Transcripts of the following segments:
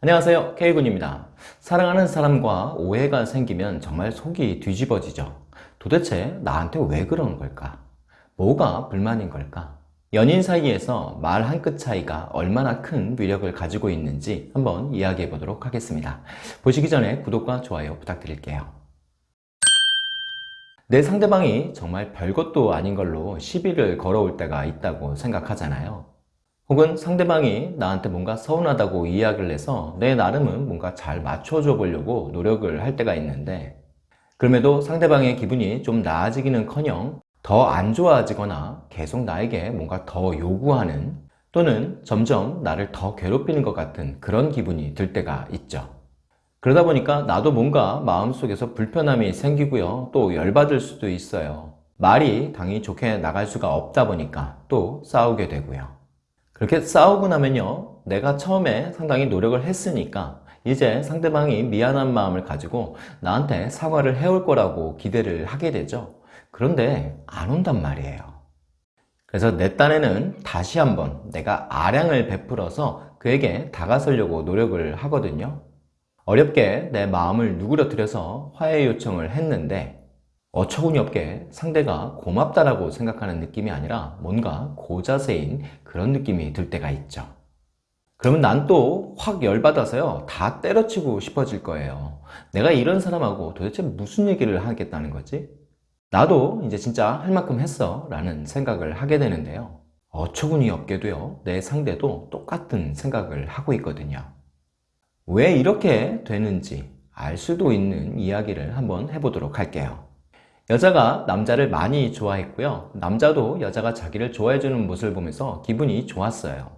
안녕하세요. K군입니다. 사랑하는 사람과 오해가 생기면 정말 속이 뒤집어지죠. 도대체 나한테 왜 그러는 걸까? 뭐가 불만인 걸까? 연인 사이에서 말 한 끗 차이가 얼마나 큰 위력을 가지고 있는지 한번 이야기해 보도록 하겠습니다. 보시기 전에 구독과 좋아요 부탁드릴게요. 내 상대방이 정말 별것도 아닌 걸로 시비를 걸어올 때가 있다고 생각하잖아요 혹은 상대방이 나한테 뭔가 서운하다고 이야기를 해서 내 나름은 뭔가 잘 맞춰줘 보려고 노력을 할 때가 있는데 그럼에도 상대방의 기분이 좀 나아지기는 커녕 더 안 좋아지거나 계속 나에게 뭔가 더 요구하는 또는 점점 나를 더 괴롭히는 것 같은 그런 기분이 들 때가 있죠. 그러다 보니까 나도 뭔가 마음속에서 불편함이 생기고요. 또 열받을 수도 있어요. 말이 당연히 좋게 나갈 수가 없다 보니까 또 싸우게 되고요 그렇게 싸우고 나면요 내가 처음에 상당히 노력을 했으니까 이제 상대방이 미안한 마음을 가지고 나한테 사과를 해올 거라고 기대를 하게 되죠. 그런데 안 온단 말이에요. 그래서 내 딴에는 다시 한번 내가 아량을 베풀어서 그에게 다가서려고 노력을 하거든요. 어렵게 내 마음을 누그러뜨려서 화해 요청을 했는데 어처구니 없게 상대가 고맙다라고 생각하는 느낌이 아니라 뭔가 고자세인 그런 느낌이 들 때가 있죠. 그러면 난 또 확 열받아서요 다 때려치고 싶어질 거예요. 내가 이런 사람하고 도대체 무슨 얘기를 하겠다는 거지? 나도 이제 진짜 할 만큼 했어 라는 생각을 하게 되는데요. 어처구니 없게도요 내 상대도 똑같은 생각을 하고 있거든요. 왜 이렇게 되는지 알 수도 있는 이야기를 한번 해보도록 할게요 여자가 남자를 많이 좋아했고요. 남자도 여자가 자기를 좋아해주는 모습을 보면서 기분이 좋았어요.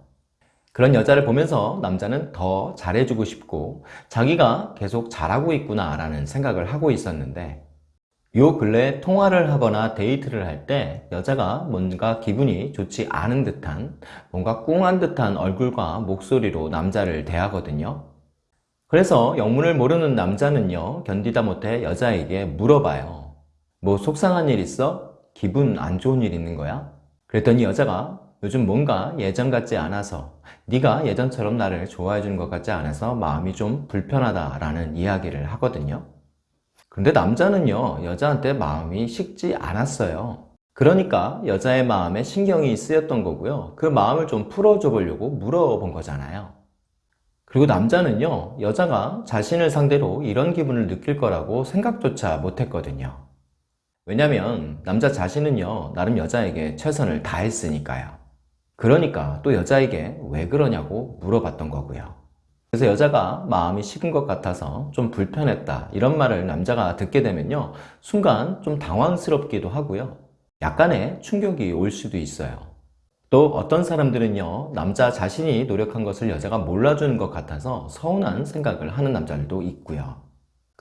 그런 여자를 보면서 남자는 더 잘해주고 싶고 자기가 계속 잘하고 있구나 라는 생각을 하고 있었는데 요 근래 통화를 하거나 데이트를 할 때 여자가 뭔가 기분이 좋지 않은 듯한 뭔가 꿍한 듯한 얼굴과 목소리로 남자를 대하거든요. 그래서 영문을 모르는 남자는요 견디다 못해 여자에게 물어봐요 뭐 속상한 일 있어? 기분 안 좋은 일 있는 거야? 그랬더니 여자가 요즘 뭔가 예전 같지 않아서 네가 예전처럼 나를 좋아해 주는 것 같지 않아서 마음이 좀 불편하다 라는 이야기를 하거든요. 근데 남자는요 여자한테 마음이 식지 않았어요. 그러니까 여자의 마음에 신경이 쓰였던 거고요. 그 마음을 좀 풀어줘 보려고 물어본 거잖아요. 그리고 남자는요 여자가 자신을 상대로 이런 기분을 느낄 거라고 생각조차 못했거든요 왜냐면 남자 자신은요 나름 여자에게 최선을 다했으니까요. 그러니까 또 여자에게 왜 그러냐고 물어봤던 거고요. 그래서 여자가 마음이 식은 것 같아서 좀 불편했다 이런 말을 남자가 듣게 되면요 순간 좀 당황스럽기도 하고요. 약간의 충격이 올 수도 있어요. 또 어떤 사람들은요 남자 자신이 노력한 것을 여자가 몰라주는 것 같아서 서운한 생각을 하는 남자들도 있고요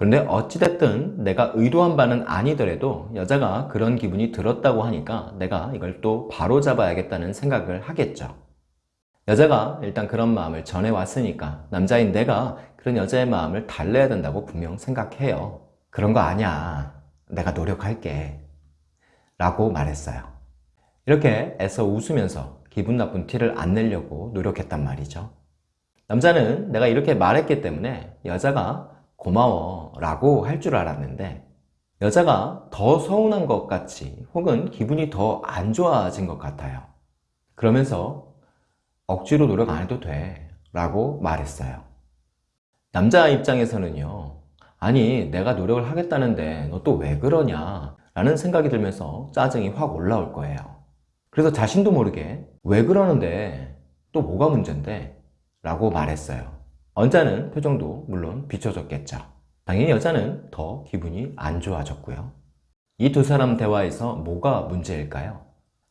그런데 어찌됐든 내가 의도한 바는 아니더라도 여자가 그런 기분이 들었다고 하니까 내가 이걸 또 바로 잡아야겠다는 생각을 하겠죠. 여자가 일단 그런 마음을 전해왔으니까 남자인 내가 그런 여자의 마음을 달래야 된다고 분명 생각해요. 그런 거 아니야. 내가 노력할게. 라고 말했어요. 이렇게 애써 웃으면서 기분 나쁜 티를 안 내려고 노력했단 말이죠. 남자는 내가 이렇게 말했기 때문에 여자가 고마워 라고 할 줄 알았는데 여자가 더 서운한 것 같이 혹은 기분이 더 안 좋아진 것 같아요. 그러면서 억지로 노력 안 해도 돼 라고 말했어요. 남자 입장에서는요 아니 내가 노력을 하겠다는데 너 또 왜 그러냐? 라는 생각이 들면서 짜증이 확 올라올 거예요. 그래서 자신도 모르게 왜 그러는데? 또 뭐가 문제인데? 라고 말했어요 언짢은 표정도 물론 비춰졌겠죠. 당연히 여자는 더 기분이 안 좋아졌고요. 이 두 사람 대화에서 뭐가 문제일까요?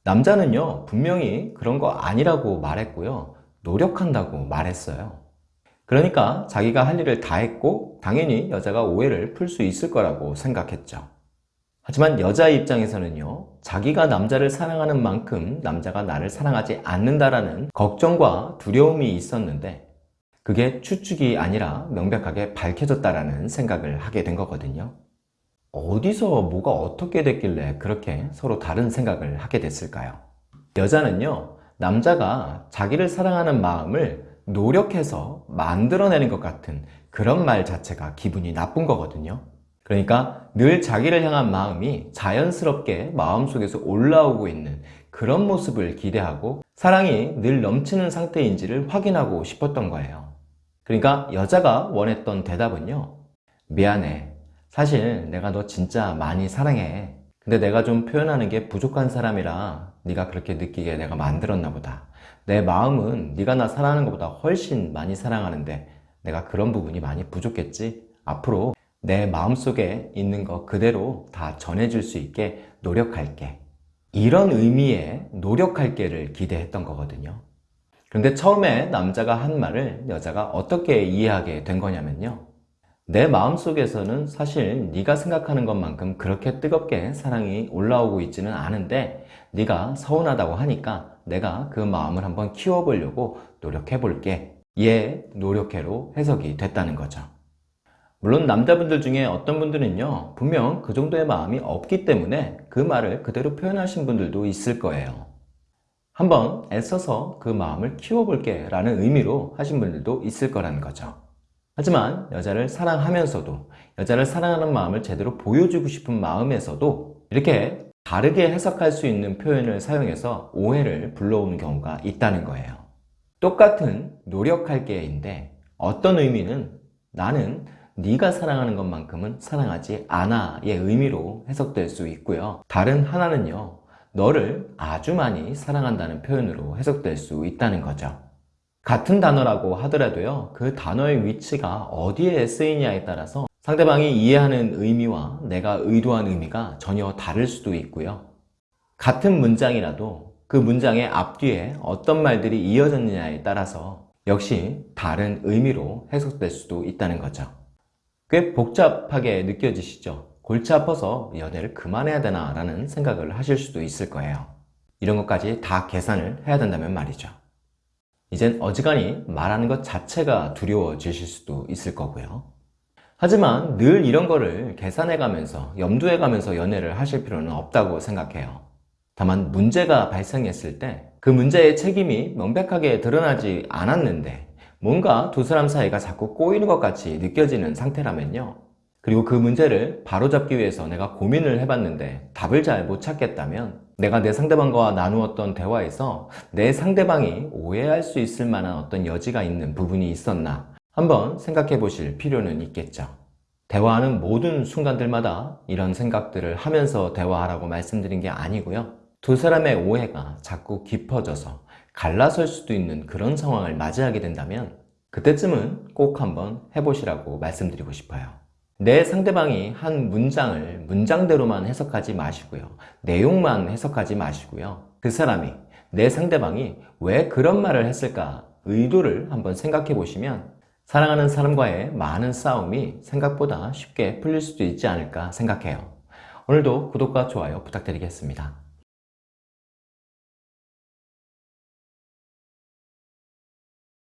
남자는요 분명히 그런 거 아니라고 말했고요. 노력한다고 말했어요. 그러니까 자기가 할 일을 다 했고 당연히 여자가 오해를 풀 수 있을 거라고 생각했죠. 하지만 여자 입장에서는요 자기가 남자를 사랑하는 만큼 남자가 나를 사랑하지 않는다라는 걱정과 두려움이 있었는데 그게 추측이 아니라 명백하게 밝혀졌다라는 생각을 하게 된 거거든요. 어디서 뭐가 어떻게 됐길래 그렇게 서로 다른 생각을 하게 됐을까요? 여자는요, 남자가 자기를 사랑하는 마음을 노력해서 만들어내는 것 같은 그런 말 자체가 기분이 나쁜 거거든요. 그러니까 늘 자기를 향한 마음이 자연스럽게 마음속에서 올라오고 있는 그런 모습을 기대하고 사랑이 늘 넘치는 상태인지를 확인하고 싶었던 거예요. 그러니까 여자가 원했던 대답은요. 미안해. 사실 내가 너 진짜 많이 사랑해. 근데 내가 좀 표현하는 게 부족한 사람이라 네가 그렇게 느끼게 내가 만들었나 보다. 내 마음은 네가 나 사랑하는 것보다 훨씬 많이 사랑하는데 내가 그런 부분이 많이 부족했지. 앞으로 내 마음속에 있는 거 그대로 다 전해줄 수 있게 노력할게. 이런 의미의 노력할게를 기대했던 거거든요. 그런데 처음에 남자가 한 말을 여자가 어떻게 이해하게 된 거냐면요. 내 마음속에서는 사실 네가 생각하는 것만큼 그렇게 뜨겁게 사랑이 올라오고 있지는 않은데 네가 서운하다고 하니까 내가 그 마음을 한번 키워보려고 노력해 볼게. 얘 노력해로 해석이 됐다는 거죠. 물론 남자분들 중에 어떤 분들은요 분명 그 정도의 마음이 없기 때문에 그 말을 그대로 표현하신 분들도 있을 거예요 한번 애써서 그 마음을 키워볼게 라는 의미로 하신 분들도 있을 거라는 거죠 하지만 여자를 사랑하면서도 여자를 사랑하는 마음을 제대로 보여주고 싶은 마음에서도 이렇게 다르게 해석할 수 있는 표현을 사용해서 오해를 불러오는 경우가 있다는 거예요 똑같은 노력할게인데 어떤 의미는 나는 네가 사랑하는 것만큼은 사랑하지 않아의 의미로 해석될 수 있고요. 다른 하나는요. 너를 아주 많이 사랑한다는 표현으로 해석될 수 있다는 거죠. 같은 단어라고 하더라도요. 그 단어의 위치가 어디에 쓰이냐에 따라서 상대방이 이해하는 의미와 내가 의도한 의미가 전혀 다를 수도 있고요. 같은 문장이라도 그 문장의 앞뒤에 어떤 말들이 이어졌느냐에 따라서 역시 다른 의미로 해석될 수도 있다는 거죠. 꽤 복잡하게 느껴지시죠? 골치 아파서 연애를 그만해야 되나 라는 생각을 하실 수도 있을 거예요. 이런 것까지 다 계산을 해야 된다면 말이죠. 이젠 어지간히 말하는 것 자체가 두려워지실 수도 있을 거고요. 하지만 늘 이런 거를 계산해 가면서 염두해 가면서 연애를 하실 필요는 없다고 생각해요. 다만 문제가 발생했을 때 그 문제의 책임이 명백하게 드러나지 않았는데 뭔가 두 사람 사이가 자꾸 꼬이는 것 같이 느껴지는 상태라면요. 그리고 그 문제를 바로잡기 위해서 내가 고민을 해봤는데 답을 잘 못 찾겠다면 내가 내 상대방과 나누었던 대화에서 내 상대방이 오해할 수 있을 만한 어떤 여지가 있는 부분이 있었나 한번 생각해 보실 필요는 있겠죠. 대화하는 모든 순간들마다 이런 생각들을 하면서 대화하라고 말씀드린 게 아니고요. 두 사람의 오해가 자꾸 깊어져서 갈라설 수도 있는 그런 상황을 맞이하게 된다면 그때쯤은 꼭 한번 해보시라고 말씀드리고 싶어요. 내 상대방이 한 문장을 문장대로만 해석하지 마시고요. 내용만 해석하지 마시고요. 그 사람이, 내 상대방이 왜 그런 말을 했을까 의도를 한번 생각해 보시면 사랑하는 사람과의 많은 싸움이 생각보다 쉽게 풀릴 수도 있지 않을까 생각해요. 오늘도 구독과 좋아요 부탁드리겠습니다.